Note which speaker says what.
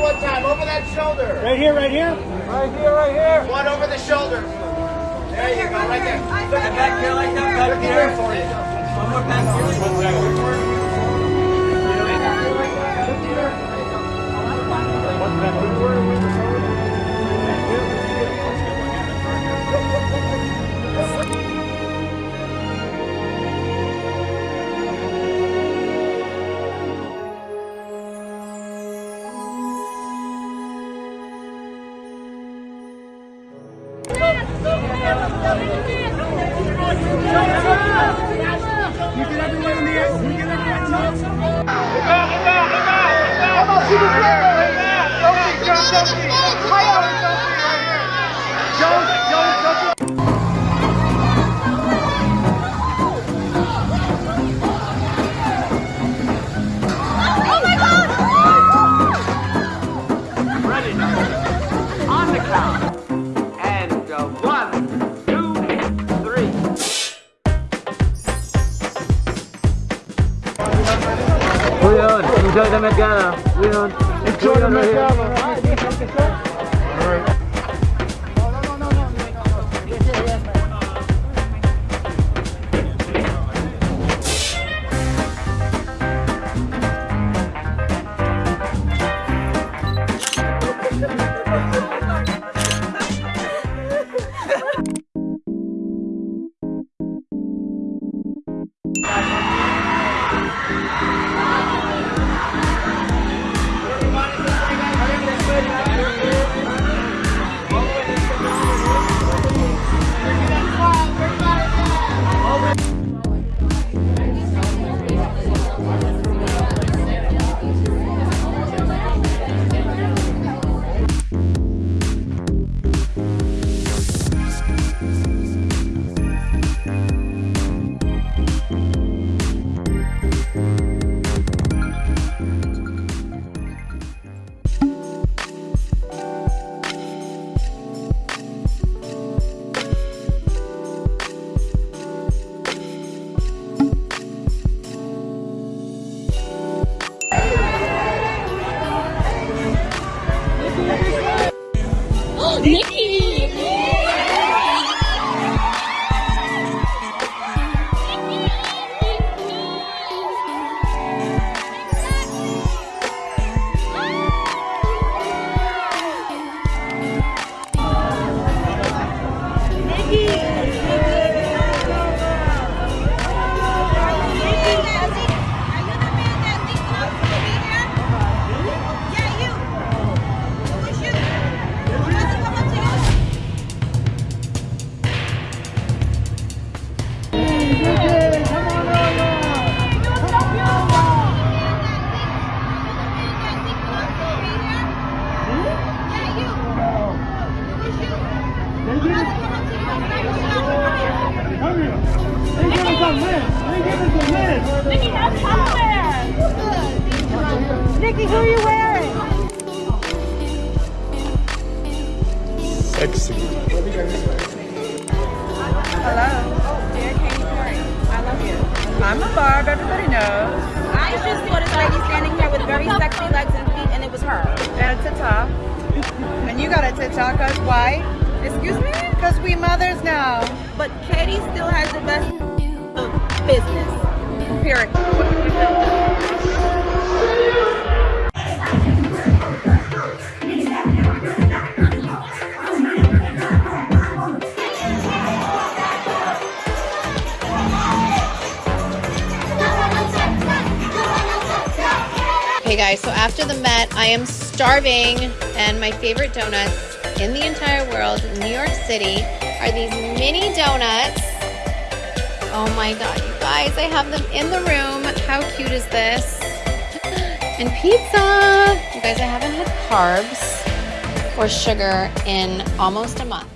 Speaker 1: one time. Over that shoulder.
Speaker 2: Right here, right here.
Speaker 1: Right here, right here. One over the shoulder. There you go, right there.
Speaker 3: And back here like that, back
Speaker 1: Looking
Speaker 3: here.
Speaker 1: here for you.
Speaker 3: One more back here.
Speaker 4: On the
Speaker 3: Leon, enjoy the Met Gala. Leon, enjoy the Met
Speaker 5: Nicki, who are you wearing?
Speaker 2: Sexy.
Speaker 6: Hello. Perry, I love you. I'm a barb, everybody knows.
Speaker 7: I just saw this lady standing here with very sexy legs and feet, and it was her.
Speaker 6: And a. And you got a cause why?
Speaker 7: Excuse me?
Speaker 6: Because we mothers now.
Speaker 7: But Katy still has the best of business.
Speaker 6: Period.
Speaker 5: Hey guys, so after the Met, I am starving, and my favorite donuts in the entire world, New York City, are these mini donuts. Oh my god, you guys, I have them in the room. How cute is this? And pizza! You guys, I haven't had carbs or sugar in almost a month.